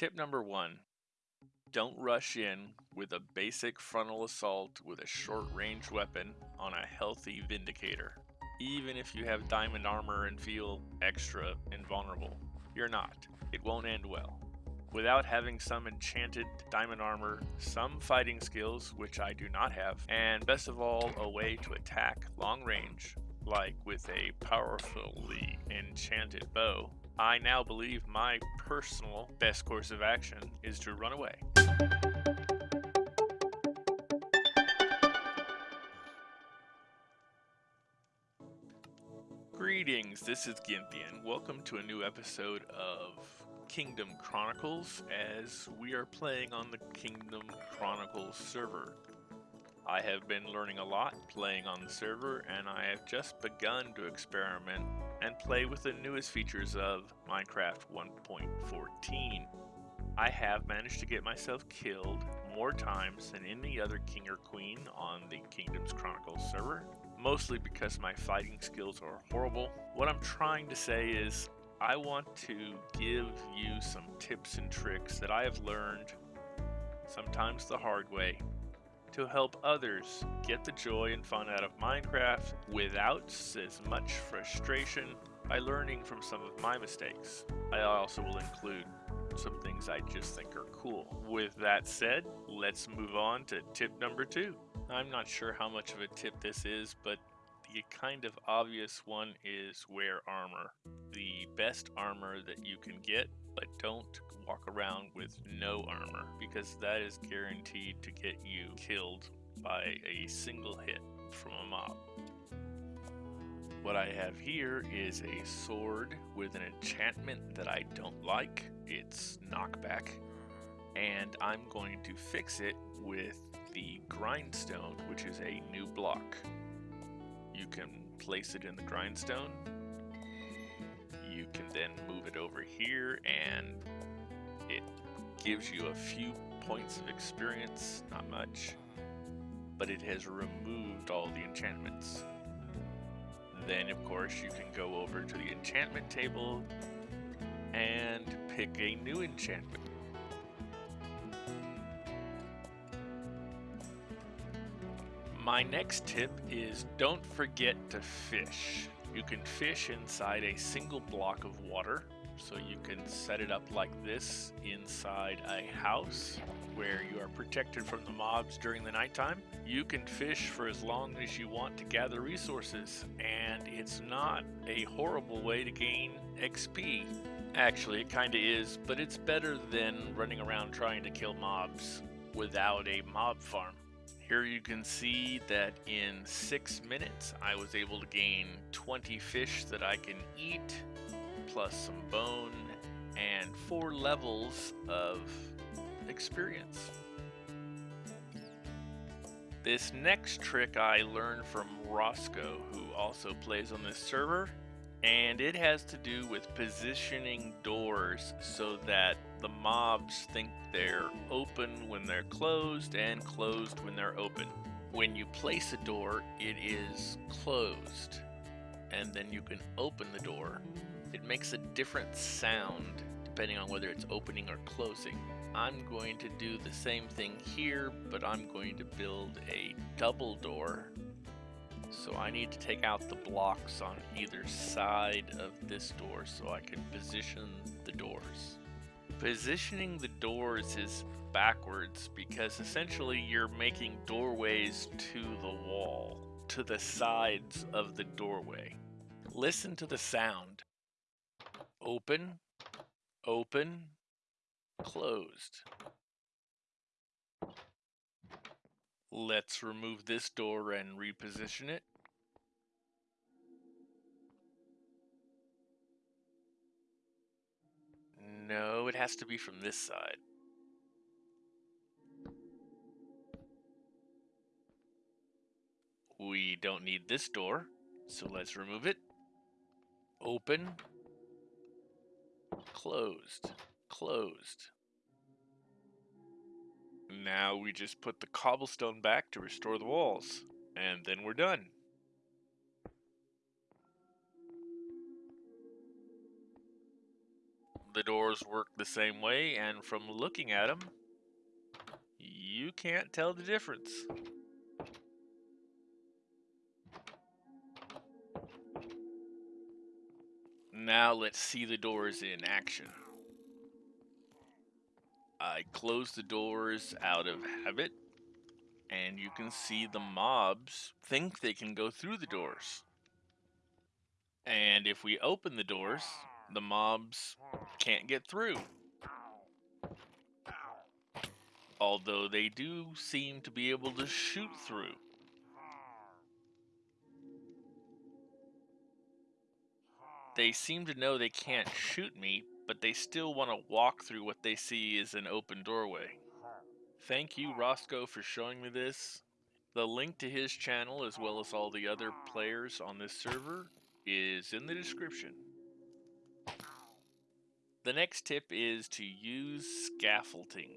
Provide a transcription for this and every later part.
Tip number one don't rush in with a basic frontal assault with a short range weapon on a healthy Vindicator. Even if you have diamond armor and feel extra invulnerable, you're not. It won't end well. Without having some enchanted diamond armor, some fighting skills, which I do not have, and best of all, a way to attack long range, like with a powerfully enchanted bow, I now believe my personal best course of action is to run away. Greetings, this is Gynthian. Welcome to a new episode of Kingdom Chronicles as we are playing on the Kingdom Chronicles server. I have been learning a lot playing on the server and I have just begun to experiment and play with the newest features of Minecraft 1.14. I have managed to get myself killed more times than any other king or queen on the Kingdoms Chronicles server, mostly because my fighting skills are horrible. What I'm trying to say is I want to give you some tips and tricks that I have learned, sometimes the hard way, to help others get the joy and fun out of Minecraft without as much frustration by learning from some of my mistakes. I also will include some things I just think are cool. With that said, let's move on to tip number two. I'm not sure how much of a tip this is, but the kind of obvious one is wear armor. The best armor that you can get, but don't walk around with no armor because that is guaranteed to get you killed by a single hit from a mob. What I have here is a sword with an enchantment that I don't like. It's knockback. And I'm going to fix it with the grindstone, which is a new block. You can place it in the grindstone. Can then move it over here and it gives you a few points of experience, not much, but it has removed all the enchantments. Then, of course, you can go over to the enchantment table and pick a new enchantment. My next tip is don't forget to fish. You can fish inside a single block of water so you can set it up like this inside a house where you are protected from the mobs during the nighttime. You can fish for as long as you want to gather resources, and it's not a horrible way to gain XP. Actually, it kinda is, but it's better than running around trying to kill mobs without a mob farm. Here you can see that in 6 minutes I was able to gain 20 fish that I can eat plus some bone, and four levels of experience. This next trick I learned from Roscoe, who also plays on this server, and it has to do with positioning doors so that the mobs think they're open when they're closed and closed when they're open. When you place a door, it is closed, and then you can open the door it makes a different sound depending on whether it's opening or closing. I'm going to do the same thing here, but I'm going to build a double door. So I need to take out the blocks on either side of this door so I can position the doors. Positioning the doors is backwards because essentially you're making doorways to the wall, to the sides of the doorway. Listen to the sound open, open, closed. Let's remove this door and reposition it. No, it has to be from this side. We don't need this door, so let's remove it. Open, Closed. Closed. Now we just put the cobblestone back to restore the walls. And then we're done. The doors work the same way, and from looking at them, you can't tell the difference. Now let's see the doors in action. I close the doors out of habit, and you can see the mobs think they can go through the doors. And if we open the doors, the mobs can't get through. Although they do seem to be able to shoot through. They seem to know they can't shoot me, but they still want to walk through what they see is an open doorway. Thank you, Roscoe, for showing me this. The link to his channel, as well as all the other players on this server, is in the description. The next tip is to use scaffolding.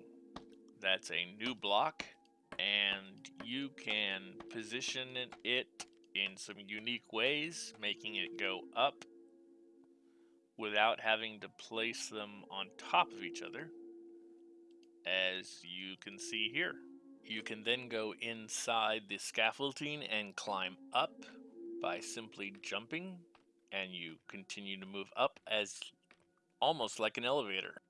That's a new block, and you can position it in some unique ways, making it go up without having to place them on top of each other, as you can see here. You can then go inside the scaffolding and climb up by simply jumping, and you continue to move up as almost like an elevator.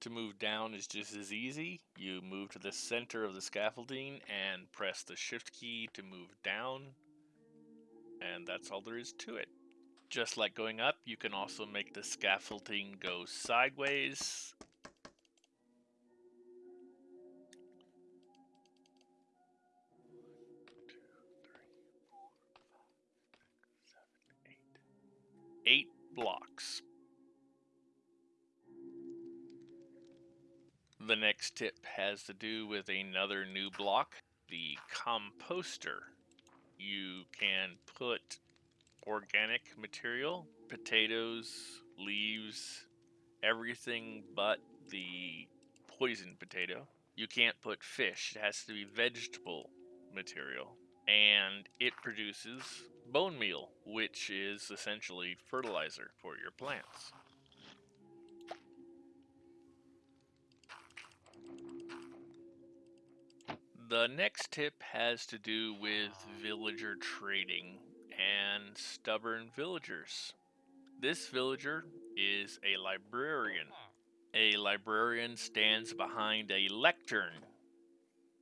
To move down is just as easy. You move to the center of the scaffolding and press the shift key to move down, and that's all there is to it. Just like going up, you can also make the scaffolding go sideways. Eight blocks. The next tip has to do with another new block, the composter. You can put organic material, potatoes, leaves, everything but the poison potato. You can't put fish, it has to be vegetable material. And it produces bone meal, which is essentially fertilizer for your plants. The next tip has to do with villager trading and stubborn villagers. This villager is a librarian. A librarian stands behind a lectern.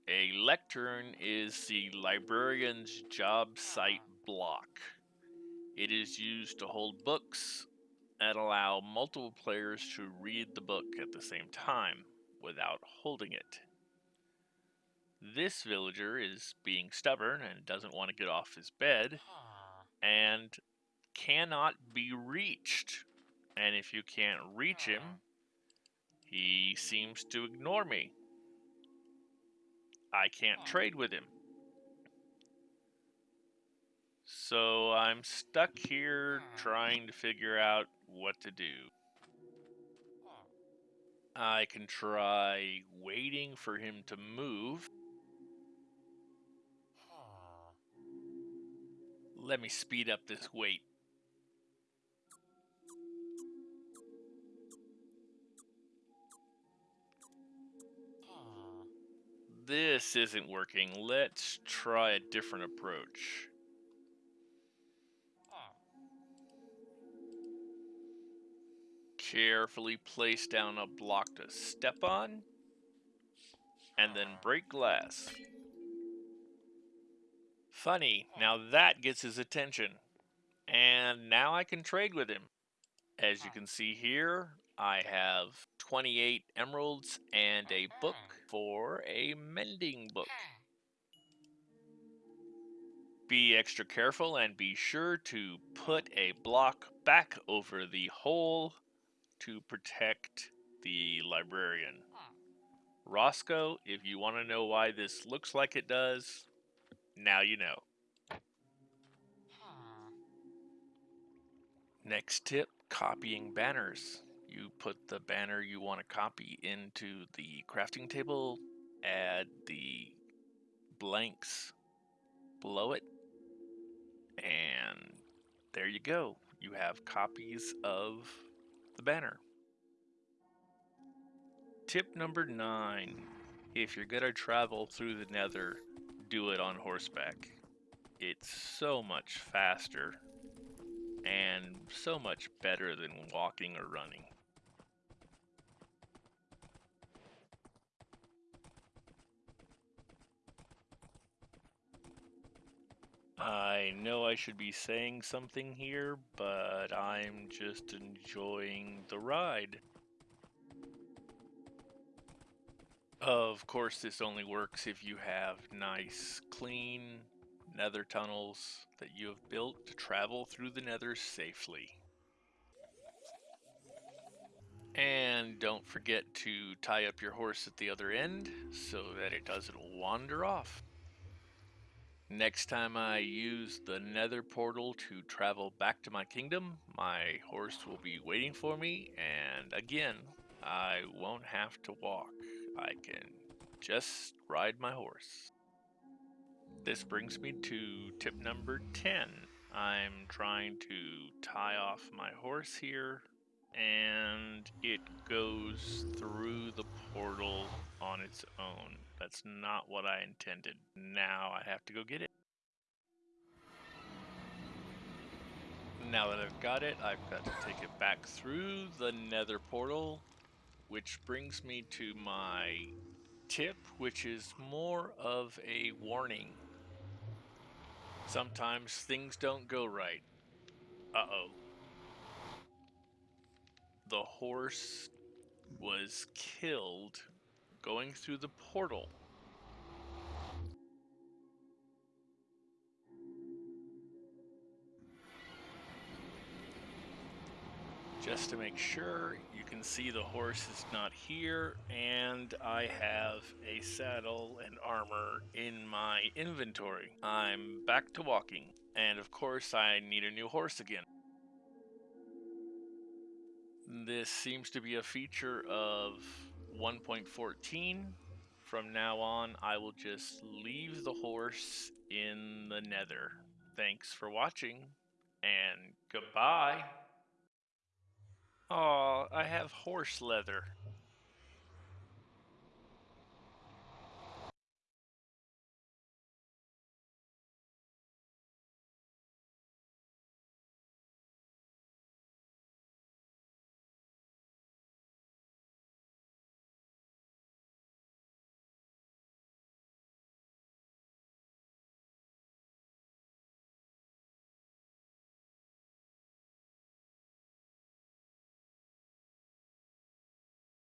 A lectern is the librarian's job site block. It is used to hold books and allow multiple players to read the book at the same time without holding it. This villager is being stubborn and doesn't want to get off his bed and cannot be reached. And if you can't reach him, ah. he seems to ignore me. I can't trade with him. So I'm stuck here trying to figure out what to do. I can try waiting for him to move. Let me speed up this wait. This isn't working. Let's try a different approach. Carefully place down a block to step on, and then break glass. Funny, now that gets his attention. And now I can trade with him. As you can see here, I have 28 emeralds and a book mm-hmm. for a mending book. Hmm. Be extra careful and be sure to put a block back over the hole to protect the librarian. Hmm. Roscoe, if you want to know why this looks like it does, now you know. Hmm. Next tip, copying banners. You put the banner you want to copy into the crafting table, add the blanks below it, and there you go. You have copies of the banner. Tip number nine if you're gonna travel through the nether, do it on horseback. It's so much faster and so much better than walking or running. I know I should be saying something here, but I'm just enjoying the ride. Of course, this only works if you have nice, clean nether tunnels that you have built to travel through the nether safely. And don't forget to tie up your horse at the other end so that it doesn't wander off. Next time I use the nether portal to travel back to my kingdom, my horse will be waiting for me, and again, I won't have to walk. I can just ride my horse. This brings me to tip number 10. I'm trying to tie off my horse here, and it goes through the portal on its own. That's not what I intended. Now I have to go get it. Now that I've got it, I've got to take it back through the nether portal, which brings me to my tip, which is more of a warning. Sometimes things don't go right. Uh-oh. The horse was killed going through the portal. Just to make sure, you can see the horse is not here, and I have a saddle and armor in my inventory. I'm back to walking, and of course I need a new horse again. This seems to be a feature of 1.14. From now on, I will just leave the horse in the nether. Thanks for watching, and goodbye. Oh, I have horse leather.